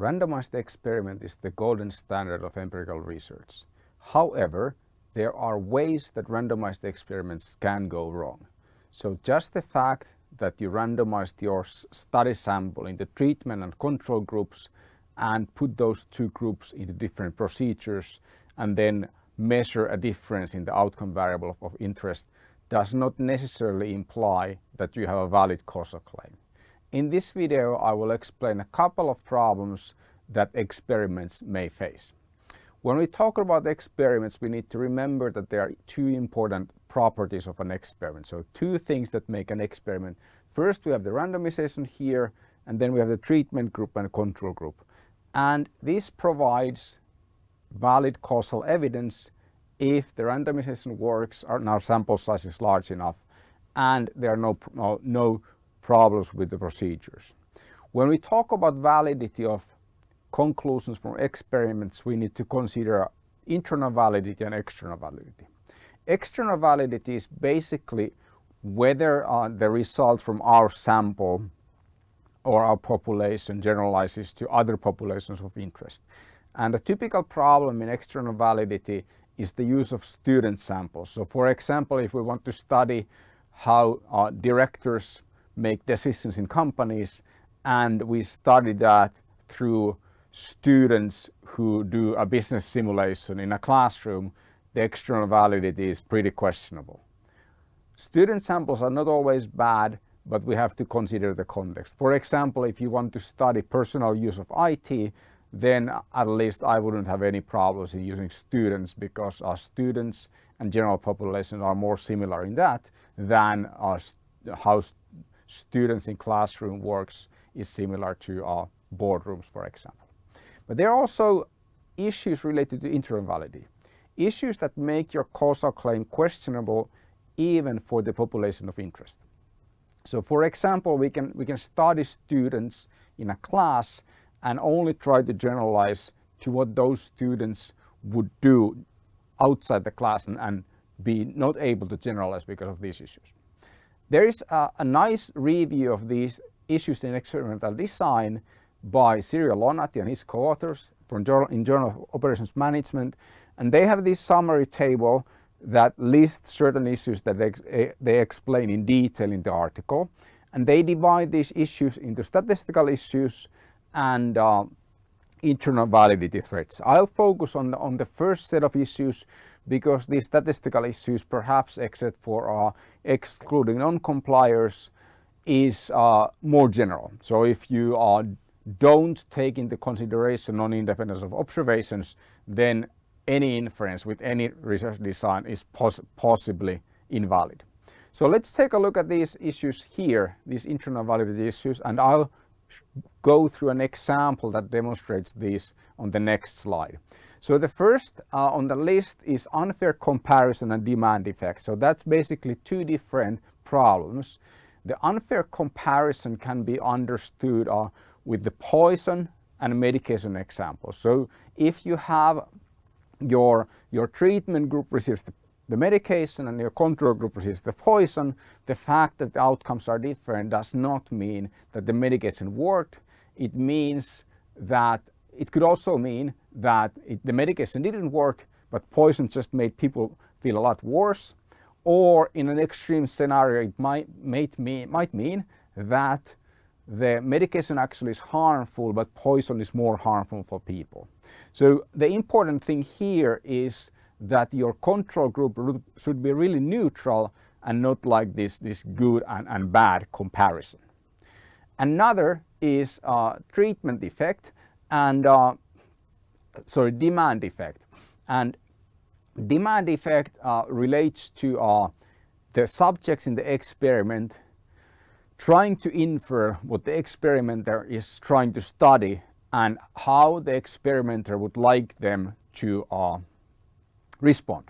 randomized experiment is the golden standard of empirical research. However, there are ways that randomized experiments can go wrong. So just the fact that you randomized your study sample into treatment and control groups and put those two groups into different procedures and then measure a difference in the outcome variable of, interest does not necessarily imply that you have a valid causal claim. In this video I will explain a couple of problems that experiments may face. When we talk about experiments we need to remember that there are two important properties of an experiment. So two things that make an experiment. First we have the randomization here and then we have the treatment group and control group. And this provides valid causal evidence if the randomization works or our sample size is large enough and there are no, no problems with the procedures. When we talk about validity of conclusions from experiments, we need to consider internal validity and external validity. External validity is basically whether uh, the result from our sample or our population generalizes to other populations of interest. And a typical problem in external validity is the use of student samples. So for example, if we want to study how uh, directors make decisions in companies and we study that through students who do a business simulation in a classroom, the external validity is pretty questionable. Student samples are not always bad, but we have to consider the context. For example, if you want to study personal use of IT, then at least I wouldn't have any problems in using students because our students and general population are more similar in that than our, how students in classroom works is similar to our boardrooms, for example. But there are also issues related to internal validity, issues that make your causal claim questionable even for the population of interest. So for example, we can, we can study students in a class and only try to generalize to what those students would do outside the class and, and be not able to generalize because of these issues. There is a, a nice review of these issues in experimental design by Cyril Lonati and his co-authors from journal, in Journal of Operations Management and they have this summary table that lists certain issues that they, eh, they explain in detail in the article and they divide these issues into statistical issues and uh, internal validity threats. I'll focus on the, on the first set of issues because these statistical issues perhaps except for uh, excluding non-compliers is uh, more general. So if you uh, don't take into consideration non-independence of observations then any inference with any research design is pos possibly invalid. So let's take a look at these issues here, these internal validity issues and I'll go through an example that demonstrates this on the next slide. So the first uh, on the list is unfair comparison and demand effect. So that's basically two different problems. The unfair comparison can be understood uh, with the poison and medication example. So if you have your, your treatment group receives the the medication and your control group receives the poison, the fact that the outcomes are different does not mean that the medication worked. It means that it could also mean that it, the medication didn't work, but poison just made people feel a lot worse. Or in an extreme scenario, it might, might, mean, might mean that the medication actually is harmful, but poison is more harmful for people. So the important thing here is that your control group should be really neutral and not like this, this good and, and bad comparison. Another is uh, treatment effect and uh, sorry demand effect and demand effect uh, relates to uh, the subjects in the experiment trying to infer what the experimenter is trying to study and how the experimenter would like them to uh, respond.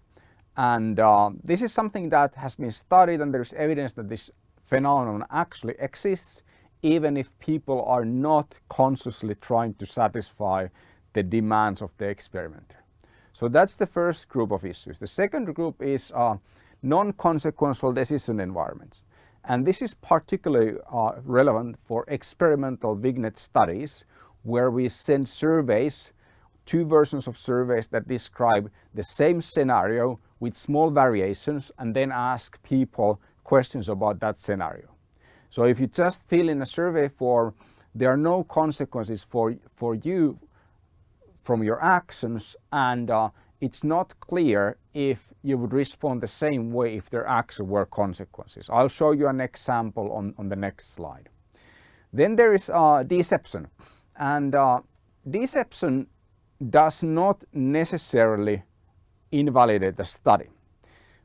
And uh, this is something that has been studied and there's evidence that this phenomenon actually exists even if people are not consciously trying to satisfy the demands of the experimenter. So that's the first group of issues. The second group is uh, non-consequential decision environments. And this is particularly uh, relevant for experimental vignette studies where we send surveys, two versions of surveys that describe the same scenario with small variations and then ask people questions about that scenario. So if you just fill in a survey form, there are no consequences for, for you from your actions and uh, it's not clear if you would respond the same way if there actually were consequences. I'll show you an example on, on the next slide. Then there is uh, deception and uh, deception does not necessarily invalidate the study.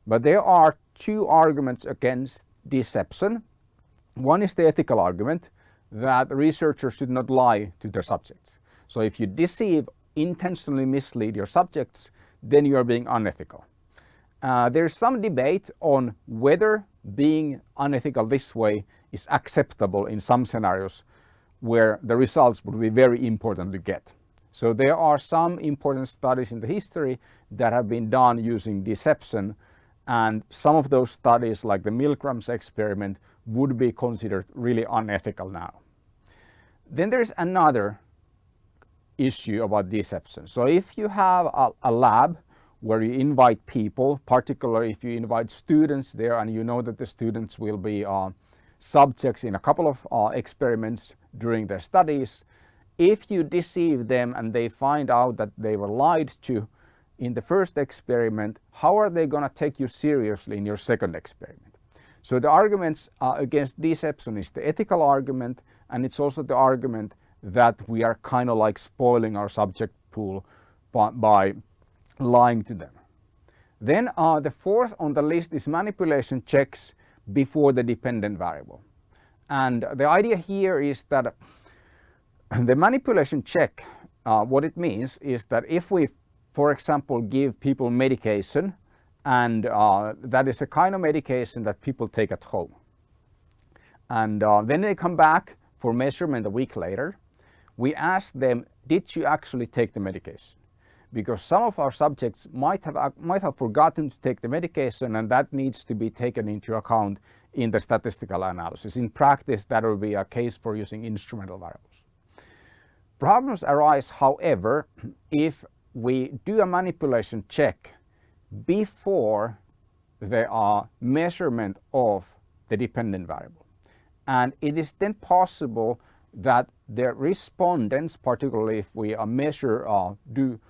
But there are two arguments against deception. One is the ethical argument that researchers should not lie to their subjects. So if you deceive, intentionally mislead your subjects, then you are being unethical. Uh, there's some debate on whether being unethical this way is acceptable in some scenarios where the results would be very important to get. So there are some important studies in the history that have been done using deception and some of those studies like the Milgrams experiment would be considered really unethical now. Then there's another issue about deception. So if you have a, a lab where you invite people, particularly if you invite students there and you know that the students will be uh, subjects in a couple of uh, experiments during their studies, if you deceive them and they find out that they were lied to in the first experiment, how are they going to take you seriously in your second experiment? So the arguments uh, against deception is the ethical argument and it's also the argument that we are kind of like spoiling our subject pool by, by lying to them. Then uh, the fourth on the list is manipulation checks before the dependent variable. And the idea here is that the manipulation check, uh, what it means is that if we, for example, give people medication and uh, that is a kind of medication that people take at home. And uh, then they come back for measurement a week later. We ask them, did you actually take the medication? Because some of our subjects might have, might have forgotten to take the medication and that needs to be taken into account in the statistical analysis. In practice, that will be a case for using instrumental variables. Problems arise, however, if we do a manipulation check before the uh, measurement of the dependent variable. And it is then possible that the respondents, particularly if we measure, uh, do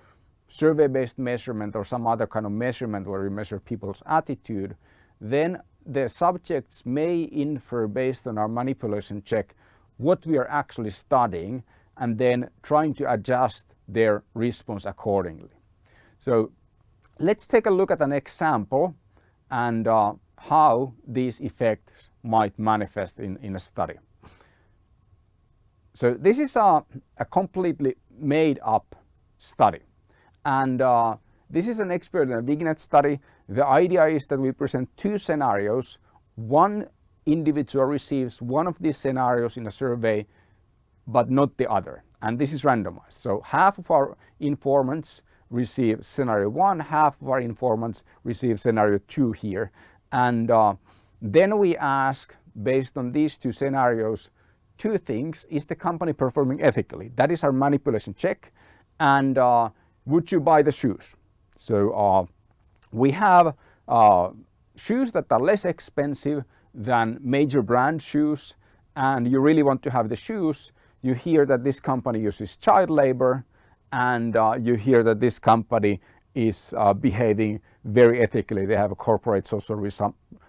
survey-based measurement or some other kind of measurement where we measure people's attitude, then the subjects may infer based on our manipulation check what we are actually studying and then trying to adjust their response accordingly. So let's take a look at an example and uh, how these effects might manifest in, in a study. So this is a, a completely made up study and uh, this is an experiment, a vignette study. The idea is that we present two scenarios. One individual receives one of these scenarios in a survey but not the other. And this is randomized. So half of our informants receive scenario one, half of our informants receive scenario two here. And uh, then we ask, based on these two scenarios, two things. Is the company performing ethically? That is our manipulation check. And uh, would you buy the shoes? So uh, we have uh, shoes that are less expensive than major brand shoes and you really want to have the shoes you hear that this company uses child labor and uh, you hear that this company is uh, behaving very ethically. They have a corporate social res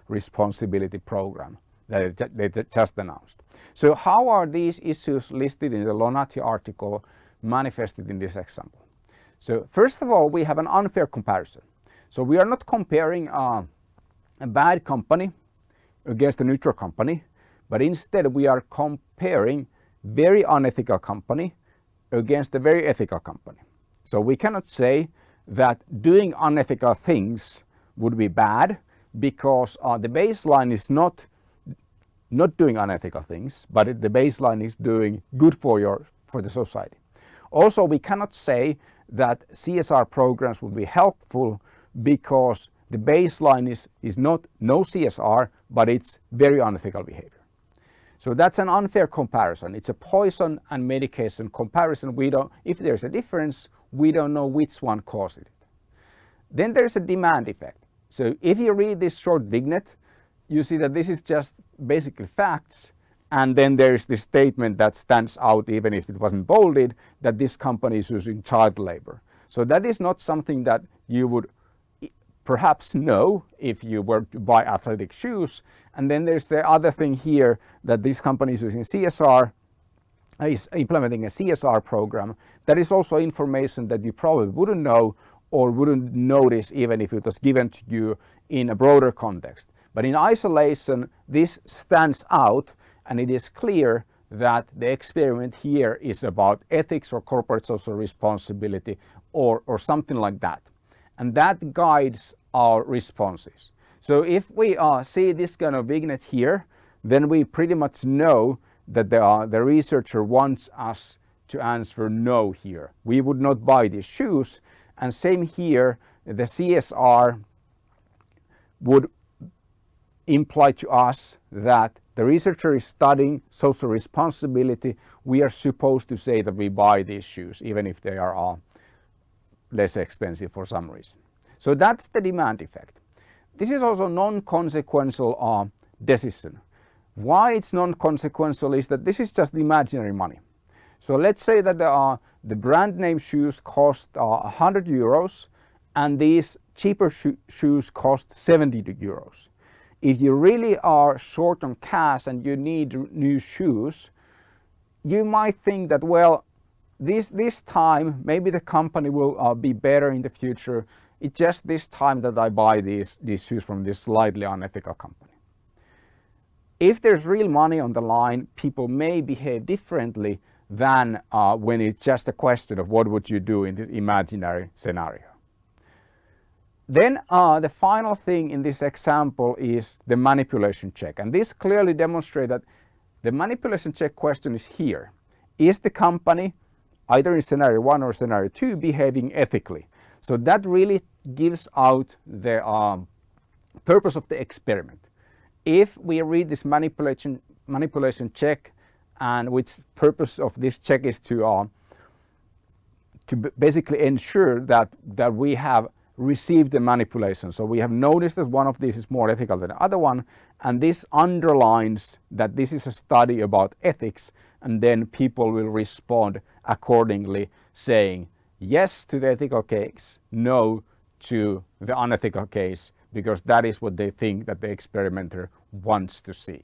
responsibility program that they just announced. So how are these issues listed in the Lonati article manifested in this example? So first of all, we have an unfair comparison. So we are not comparing uh, a bad company against a neutral company, but instead we are comparing very unethical company against a very ethical company. So we cannot say that doing unethical things would be bad because uh, the baseline is not not doing unethical things, but the baseline is doing good for your for the society. Also, we cannot say that CSR programs would be helpful because the baseline is, is not no CSR, but it's very unethical behavior. So that's an unfair comparison. It's a poison and medication comparison. We don't, if there's a difference, we don't know which one caused it. Then there's a demand effect. So if you read this short vignette, you see that this is just basically facts and then there is this statement that stands out even if it wasn't bolded that this company is using child labor. So that is not something that you would perhaps know if you were to buy athletic shoes. And then there's the other thing here that this company is using CSR is implementing a CSR program. That is also information that you probably wouldn't know or wouldn't notice even if it was given to you in a broader context. But in isolation, this stands out and it is clear that the experiment here is about ethics or corporate social responsibility or, or something like that. And that guides our responses. So if we uh, see this kind of vignette here, then we pretty much know that the, uh, the researcher wants us to answer no here. We would not buy these shoes. And same here, the CSR would imply to us that the researcher is studying social responsibility. We are supposed to say that we buy these shoes, even if they are uh, less expensive for some reason. So that's the demand effect. This is also non-consequential uh, decision. Why it's non-consequential is that this is just imaginary money. So let's say that uh, the brand name shoes cost uh, 100 euros and these cheaper sho shoes cost 70 euros. If you really are short on cash and you need new shoes, you might think that, well, this, this time maybe the company will uh, be better in the future. It's just this time that I buy these, these shoes from this slightly unethical company. If there's real money on the line, people may behave differently than uh, when it's just a question of what would you do in this imaginary scenario. Then uh, the final thing in this example is the manipulation check. And this clearly demonstrates that the manipulation check question is here. Is the company, either in scenario one or scenario two, behaving ethically? So that really gives out the um, purpose of the experiment if we read this manipulation manipulation check and which purpose of this check is to uh, to basically ensure that that we have received the manipulation. So we have noticed that one of these is more ethical than the other one and this underlines that this is a study about ethics and then people will respond accordingly saying yes to the ethical case, no to the unethical case because that is what they think that the experimenter wants to see.